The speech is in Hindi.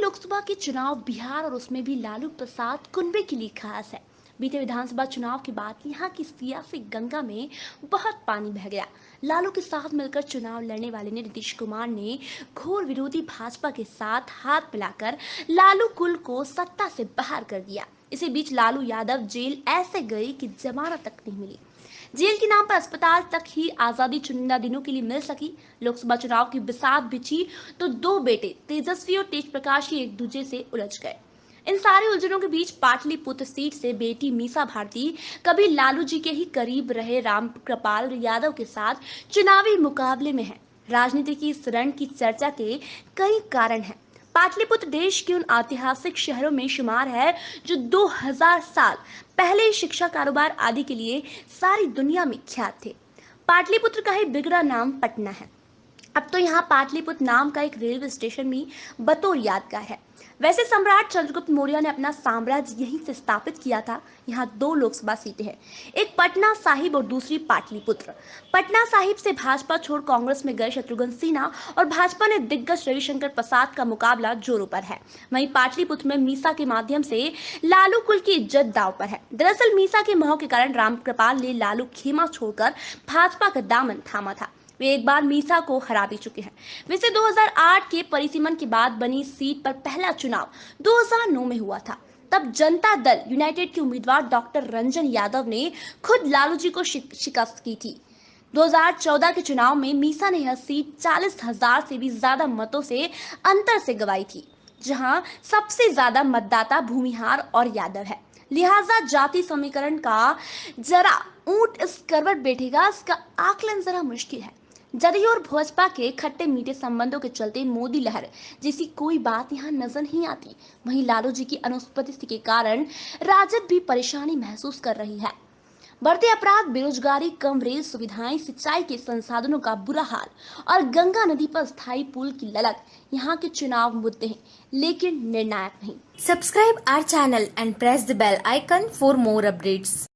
लोकसभा के चुनाव बिहार और उसमें भी लालू प्रसाद कुंबे के लिए खास है। बीते विधानसभा चुनाव के बाद यहाँ की सियासी गंगा में बहुत पानी बह गया। लालू के साथ मिलकर चुनाव लड़ने वाले ने नीतीश कुमार ने घोर विरोधी भाजपा के साथ हाथ मिलाकर लालू कुल को सत्ता से बाहर कर दिया। इसी बीच लालू यादव जेल ऐसे गए कि जमानत तक नहीं मिली। जेल के नाम पर अस्पताल तक ही आज़ादी चुनिंदा दिनों के लिए मिल सकी। लोकसभा चुनाव की बिसात बिछी तो दो बेटे, तेजस्वी और तेज प्रकाश ही एक दूसरे से उलझ गए। इन सारे उलझनों के बीच पाटलिपुत्र सीट से बेटी मीसा भारती, कभी लालू जी के ही करीब रहे राम कृपाल यादव के साथ चुनावी मुकाबले में है। राजनीति की इस रण की चर्चा के कई कारण हैं। पाटलिपुत्र देश के उन ऐतिहासिक शहरों में शुमार है, जो 2000 साल पहले शिक्षा कारोबार आदि के लिए सारी दुनिया में ख्यात थे। पाटलिपुत्र का ही बिगड़ा नाम पटना है। अब तो यहाँ पाटलिपुत्र नाम का एक रेलवे स्टेशन भी बतौर यादगार है। वैसे सम्राट चंद्रगुप्त मौर्य ने अपना साम्राज्य यहीं से स्थापित किया था। यहाँ दो लोकसभा सीटें हैं, एक पटना साहिब और दूसरी पाटलिपुत्र। पटना साहिब से भाजपा छोड़ कांग्रेस में गए शत्रुघ्न सिन्हा और भाजपा ने दिग्गज रविशंकर प्रसाद का मुकाबला जोरों पर है। वहीं पाटलिपुत्र में मीसा के माध्यम से लालू कुल की इज़्ज़त दाव पर है। दरअसल मीसा के मोह के कारण रामकृपाल ने लालू खेमा छोड़कर भाजपा का दामन थामा था। वे एक बार मीसा को हरा भी चुके हैं। वैसे 2008 के परिसीमन के बाद बनी सीट पर पहला चुनाव 2009 में हुआ था। तब जनता दल यूनाइटेड के उम्मीदवार डॉक्टर रंजन यादव ने खुद लालू जी को शिकस्त की थी। 2014 के चुनाव में मीसा ने यह सीट चालीस हज़ार से भी ज़्यादा मतों से अंतर से गवाई थी, जहाँ सबसे ज़्यादा मतदाता भूमिहार और यादव है। लिहाजा जाति समीकरण का जरा ऊँट इस करवट बैठेगा, इसका आकलन जरा मुश्किल है। जदयू और भाजपा के खट्टे मीठे संबंधों के चलते मोदी लहर जैसी कोई बात यहाँ नज़र नहीं आती। वहीं लालू जी की अनुपस्थिति के कारण राजद भी परेशानी महसूस कर रही है। बढ़ते अपराध, बेरोजगारी, कम रेल सुविधाएँ, सिंचाई के संसाधनों का बुरा हाल और गंगा नदी पर स्थायी पुल की ललक, यहाँ के चुनाव मुद्दे हैं, लेकिन निर्णायक नहीं। Subscribe our channel and press the bell icon for more updates.